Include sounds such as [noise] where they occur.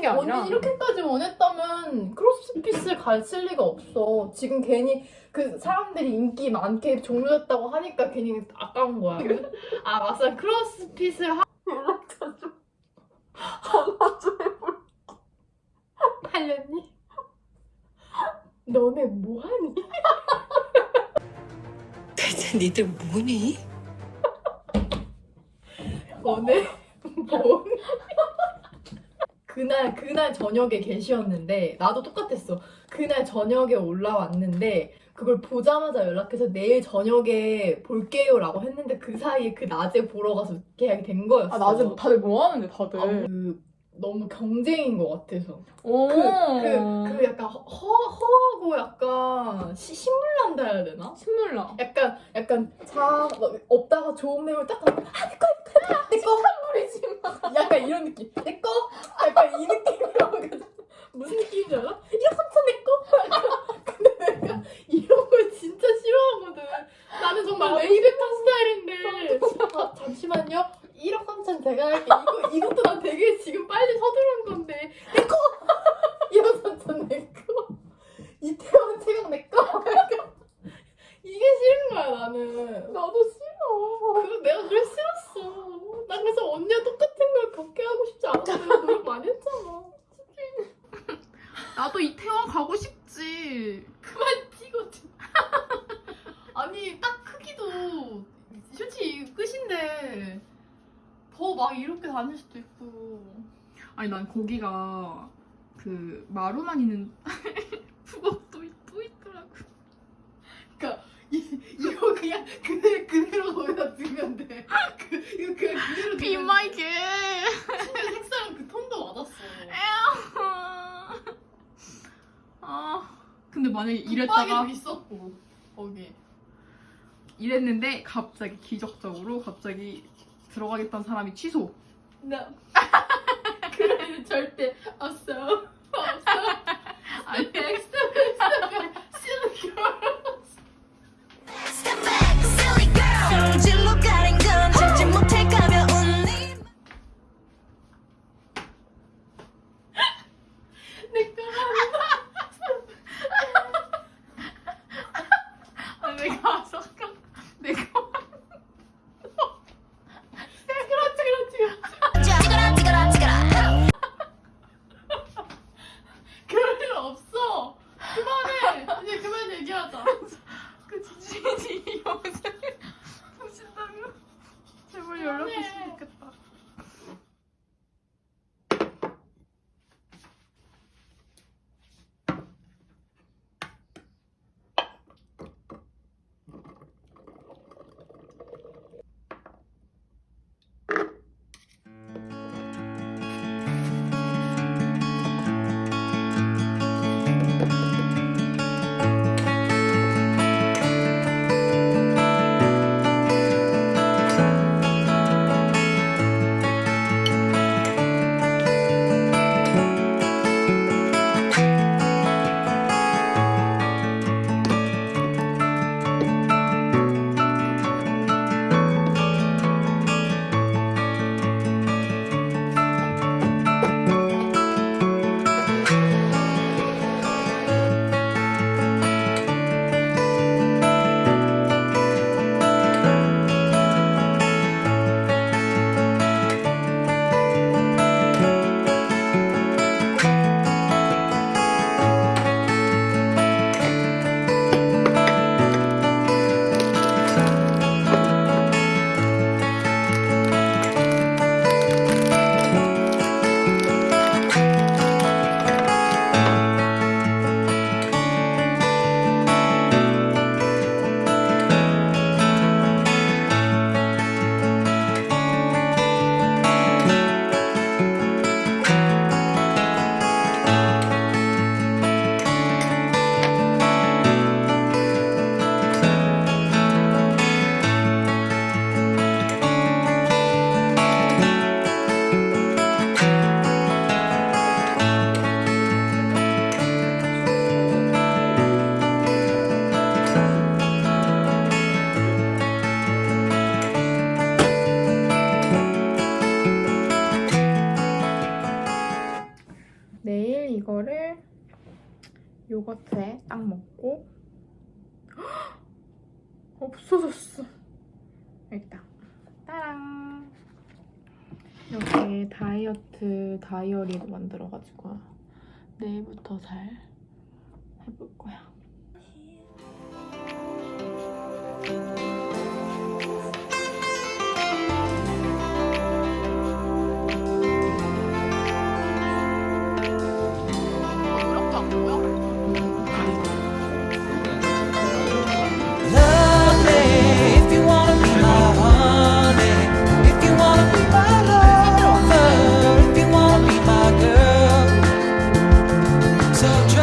게 아니라 언니 이렇게까지 원했다면 크로스핏을 갔을 리가 없어. 지금 괜히 그 사람들이 인기 많게 종료됐다고 하니까 괜히 아까운 거야. 아 막상 크로스핏을 하... 연락처 좀 전화 좀 해볼 팔렸니? 너네 뭐하니? 대체 니들 뭐니? 너네 뭐? 그날 저녁에 게시였는데 나도 똑같았어. 그날 저녁에 올라왔는데 그걸 보자마자 연락해서 내일 저녁에 볼게요 라고 했는데 그 사이에 그 낮에 보러 가서 계약이 된 거였어. 아 낮에 뭐- 다들 뭐 하는데 다들 아, 그 너무 경쟁인 것 같아서. 오. 그, 그, 그 약간 허, 허하고 약간 시, 신물 난다 해야 되나? 신물나 약간 약간 자막 없다가 좋은 매물 딱 하면 아 뿌리지 마 약간 이런 느낌 내꺼 약간 이 느낌이라고 무슨 느낌인지 알아? 이거 삼천 내꺼 근데 내가 이런 걸 진짜 싫어하거든 나는 정말 레이베타 스타일인데 아, 잠시만요. 1억 3천 제가 할게 이거, 이것도 나 되게 지금 빨리 서두른 건데. 내꺼! [laughs] 1억 3천 내꺼. 이태원 최강 내꺼! 이게 싫은 거야 나는. 나도 싫어. 그래서 내가 그래 싫었어. 난 그래서 언니와 똑같은 걸 겪게 하고 싶지 내가 노력 많이 했잖아. 나도 이태원 가고 싶지. 그만 튀거든. [laughs] 아니 딱 크기도. 솔직히 막 이렇게 다닐 수도 있고. 아니 난 거기가 그 마루만 있는 [laughs] 부곡도 있- 또 있더라고. 이, 이거 그냥 그대, 그대로 거기다 두면 돼. 그, 이거 그냥 그대로 Be my. 심지어 색상은 그 톤도 맞았어. 아 근데 만약에 붙박이도 이랬다가 있었고 거기. 이랬는데 갑자기 기적적으로 갑자기 들어가겠다는 사람이 취소. [laughs] No. 그래도 절대 없어. 없어. [laughs] 아니 요거트에 딱 먹고 헉! 없어졌어. 여기다. 따랑. 이렇게 다이어트 다이어리도 만들어가지고 내일부터 잘 해볼 거야. So